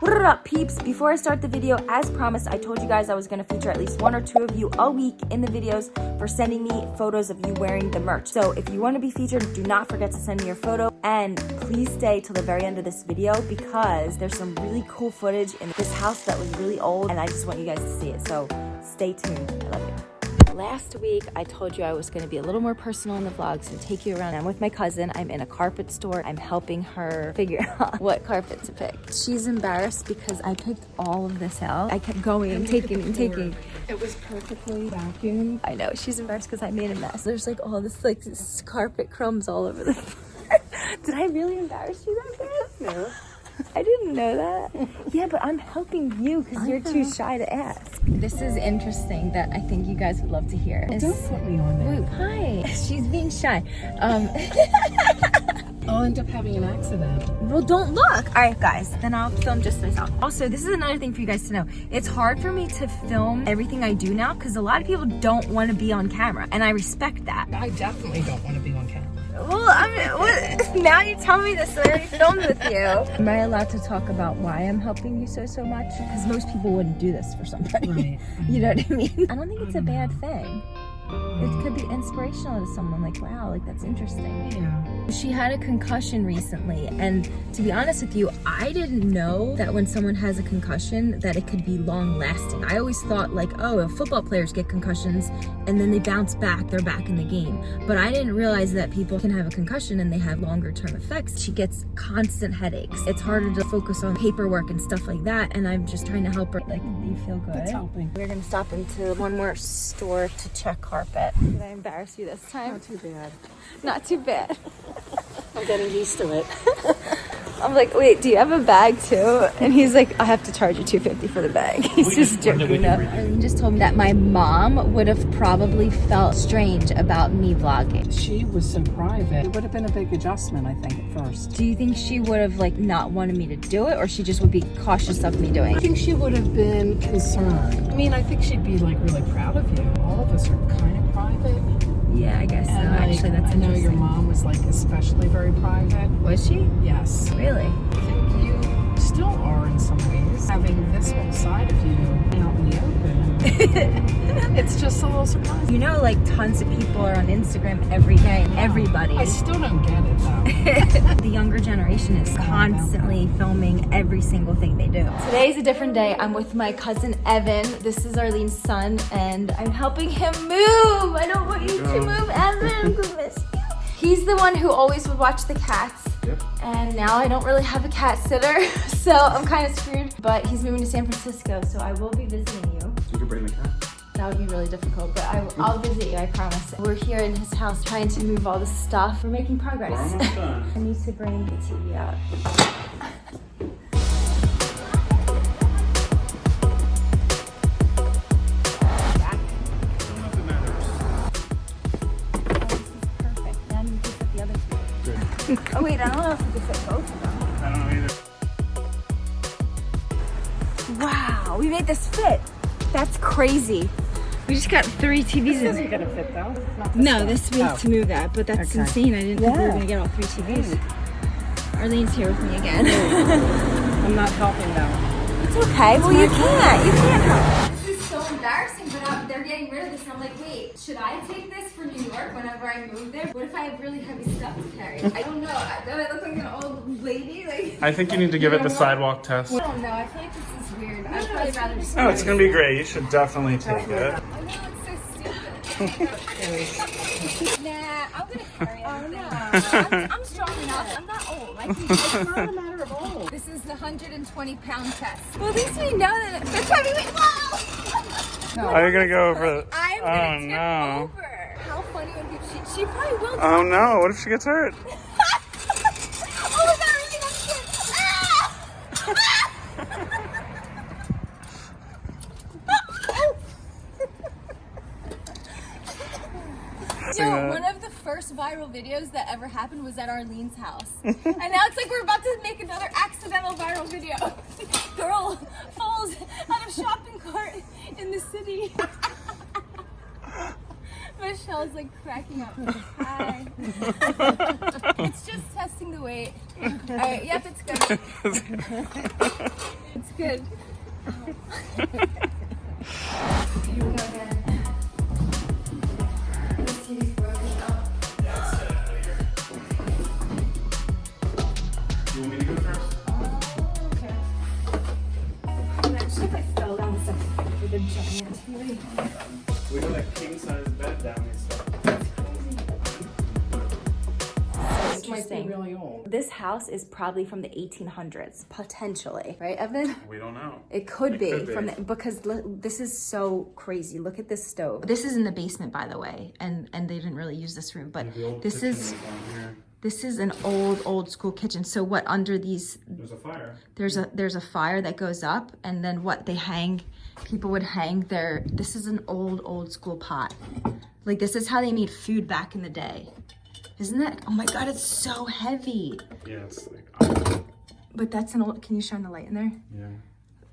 What up, peeps? Before I start the video, as promised, I told you guys I was going to feature at least one or two of you a week in the videos for sending me photos of you wearing the merch. So if you want to be featured, do not forget to send me your photo. And please stay till the very end of this video because there's some really cool footage in this house that was really old and I just want you guys to see it. So stay tuned. I love you. Last week, I told you I was going to be a little more personal in the vlogs and take you around. I'm with my cousin. I'm in a carpet store. I'm helping her figure out what carpet to pick. She's embarrassed because I picked all of this out. I kept going and taking and taking. It was perfectly vacuumed. I know. She's embarrassed because I made a mess. There's like all this like this carpet crumbs all over the Did I really embarrass you that bad? No. I didn't know that. yeah, but I'm helping you because you're too shy to ask. This is interesting that I think you guys would love to hear. Don't put me on there. Wait, hi. She's being shy. Um, I'll end up having an accident. well, don't look. All right, guys, then I'll film just myself. Also, this is another thing for you guys to know. It's hard for me to film everything I do now because a lot of people don't want to be on camera, and I respect that. I definitely don't want to be on camera. Well, I mean, what, now you tell me this, so I already filmed with you. Am I allowed to talk about why I'm helping you so, so much? Because most people wouldn't do this for somebody. Right. You know what I mean? I don't think it's a bad thing. It could be mm. inspirational to someone, like, wow, like that's interesting. Yeah. She had a concussion recently, and to be honest with you, I didn't know that when someone has a concussion that it could be long lasting. I always thought like, oh, if football players get concussions and then they bounce back, they're back in the game. But I didn't realize that people can have a concussion and they have longer term effects. She gets constant headaches. It's harder to focus on paperwork and stuff like that, and I'm just trying to help her. Like, you feel good? It's helping. We're gonna stop into one more store to check carpet. Did I embarrass you this time? Not too bad. Not too bad. I'm getting used to it. I'm like, wait, do you have a bag too? And he's like, I have to charge you 250 for the bag. He's just joking. No. Arlene just told me that my mom would have probably felt strange about me vlogging. She was so private. It would have been a big adjustment, I think, at first. Do you think she would have like not wanted me to do it or she just would be cautious of me doing it? I think she would have been concerned. I mean, I think she'd be like really proud of you. All of us are kind of private. Yeah, I guess so. Like, Actually, that's I know your mom was like especially very private. Was she? Yes. Really? I think you still are in some ways. Having this whole side of you it's just a little surprising. You know, like tons of people are on Instagram every day. Everybody. I still don't get it though. the younger generation is constantly filming every single thing they do. Today's a different day. I'm with my cousin Evan. This is Arlene's son, and I'm helping him move. I don't want you to move, Evan. I'm gonna miss you. He's the one who always would watch the cats. Yep. And now I don't really have a cat sitter, so I'm kind of screwed. But he's moving to San Francisco, so I will be visiting you. You bring the cat. That would be really difficult, but I, I'll visit you, I promise. We're here in his house trying to move all the stuff. We're making progress. We're almost done. I need to bring the TV out. Perfect. Now you can put the other two. Oh wait, I don't know if you can fit both of them. I don't know either. Wow, we made this fit. That's crazy. We just got three TVs in Isn't gonna fit though. Not No, this means Oh. to move that, but that's Okay. insane. I didn't think we were gonna get all three TVs. Arlene's here with me again. I'm not helping though. it's okay. Well, you can't. You can't help. This is so embarrassing, but uh, they're getting rid of this. And I'm like, wait, should I take this for New York whenever I move there? What if I have really heavy stuff to carry? I don't know. I- Do I look like an old lady? Like, I think you need to give it the sidewalk test. I don't know. I feel like this is weird. I'd rather just. Oh, it's gonna be great. You should definitely take it. I know it's so stupid. nah, I'm gonna carry it. Oh no, I'm, I'm strong enough. I'm not old. I can, It's not a matter of old. this is the 120 pound test. Well, at least we know that it fits heavyweight. Whoa! Are you gonna go over? I'm Oh gonna tip no. over. How funny would it be? She, she probably will. Oh no. What if she gets hurt? oh really? That's good. Ah! Yo, that. one of the first viral videos that ever happened was at Arlene's house. and now it's like we're about to make another accidental viral video. Girl falls out of shopping cart in the city. Michelle's like cracking up. Hi. it's just testing the weight. All right, yep, it's good. it's good. Here we go again. We got a king size bed down here. This might be Interesting. really. This house is probably from the 1800s, potentially, right, Evan? We don't know. It could It be could be. from the, because this is so crazy. Look at this stove. This is in the basement, by the way, and and they didn't really use this room, but this is on here. This is an old old school kitchen. So what under these There's a fire. there's a there's a fire that goes up, and then what they hang, people would hang their. This is an old old school pot. Like this is how they made food back in the day. Isn't that? Oh my god, it's so heavy. Yeah, it's like. But that's an old. Can you shine the light in there? yeah.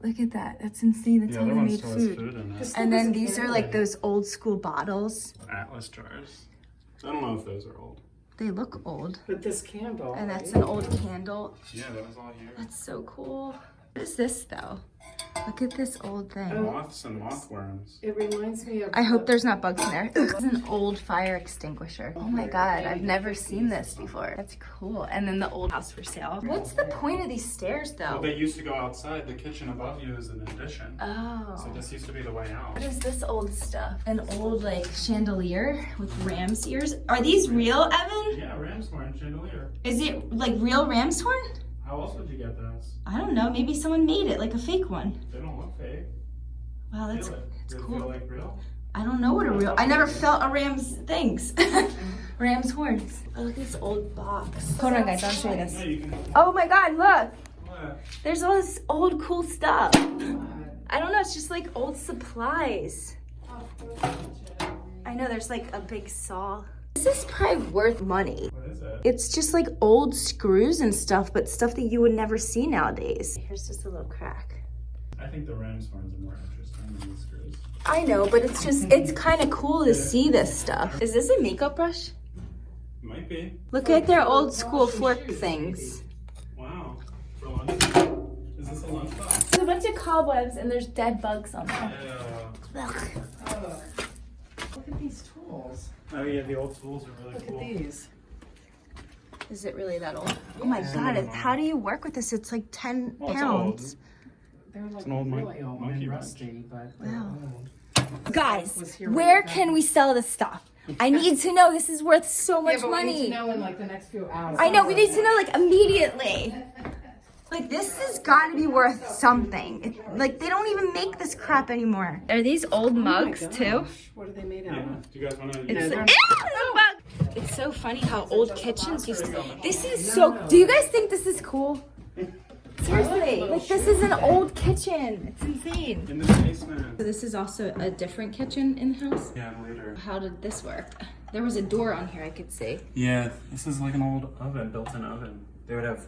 Look at that. That's insane. That's The how they made food. food. And then these are like those old school bottles. Atlas jars. I don't know if those are old. They look old. But this candle. And that's an old candle. Yeah, that was all here. That's so cool. What is this though? Look at this old thing. Oh, moths and mothworms. It reminds me of. I hope there's not bugs in there. This is an old fire extinguisher. Oh my god, I've never seen this before. That's cool. And then the old house for sale. What's the point of these stairs though? Well, they used to go outside. The kitchen above you is an addition. Oh. So Oh. this used to be the way out. What is this old stuff? An old like chandelier with ram's ears. Are these real, Evan? Yeah, ram's horn chandelier. Is it like real ram's horn? How else would you get those? I don't know. Maybe someone made it like a fake one. They don't look fake. Wow, that's feel it. that's Does it cool. feel like real? I don't know what a real. I never felt a ram's things. ram's horns. Oh, look at this old box. Hold on, guys. I'll show you this. Oh my God! Look, What? there's all this old cool stuff. I don't know. It's just like old supplies. I know. There's like a big saw. This is probably worth money. What is it? It's just like old screws and stuff, but stuff that you would never see nowadays. Here's just a little crack. I think the ram's horns are more interesting than these screws. I know, but it's just, it's kind of cool to see this stuff. Is this a makeup brush? Might be. Look at their old school fork things. Wow. For lunch. Is this a lunchbox? There's a bunch of cobwebs and there's dead bugs on them. Uh, Look at these tools. oh yeah, the old tools are really Look cool. at these. Is it really that old? Oh my god, it- how do you work with this? It's like 10 Well, it's pounds. They're like an old mon- really old monkey and rusty, but Wow. old. Guys, Was here when where we can we sell this stuff? I need to know. This is worth so much Yeah, but we need money. to know in like the next few hours. I know, we need to know like immediately. Like this has got to be worth something. It, like they don't even make this crap anymore. Are these old Oh mugs gosh, too? What are they made out Yeah. of? Do you guys want to? It's, they're- Ew, the it's so funny how old kitchens used to. This is so. Do you guys think this is cool? Seriously, like this is an old kitchen. It's insane. In the basement. So this is also a different kitchen in the house. Yeah, later. How did this work? There was a door on here I could see. Yeah, this is like an old oven, built-in oven. They would have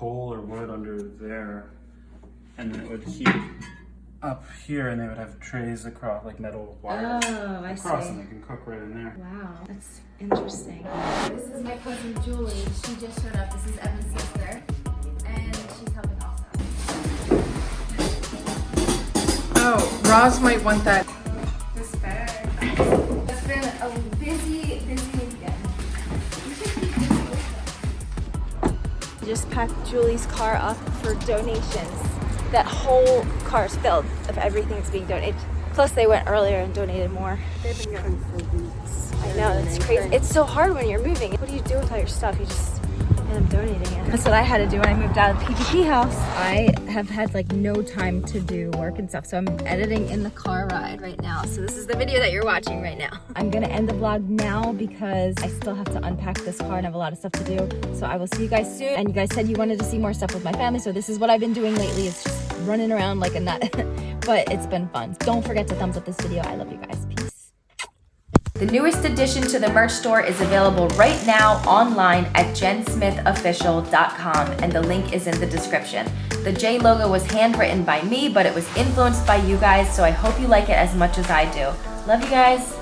coal or wood under there, and then it would heat up here, and they would have trays across, like metal wire Oh, I across, see. and they can cook right in there. Wow, that's interesting. This is my cousin Julie. She just showed up. This is Evan's sister. And she's helping also. Oh, Roz might want that. This bag. It's been a busy, busy Just packed Julie's car up for donations. That whole car's filled of everything that's being donated. Plus, they went earlier and donated more. They've been going for weeks. I know, it's crazy. It's so hard when you're moving. What do you do with all your stuff? You just end up donating it. That's what I had to do when I moved out of the PGP house. I have had like no time to do work and stuff, so I'm editing in the car ride right now. So this is the video that you're watching right now. I'm gonna end the vlog now because I still have to unpack this car and have a lot of stuff to do. So I will see you guys soon. And you guys said you wanted to see more stuff with my family, so this is what I've been doing lately. It's just running around like a nut, but it's been fun. Don't forget to thumbs up this video. I love you guys. The newest addition to the merch store is available right now online at jensmithofficial.com and the link is in the description. The J logo was handwritten by me, but it was influenced by you guys, so I hope you like it as much as I do. Love you guys.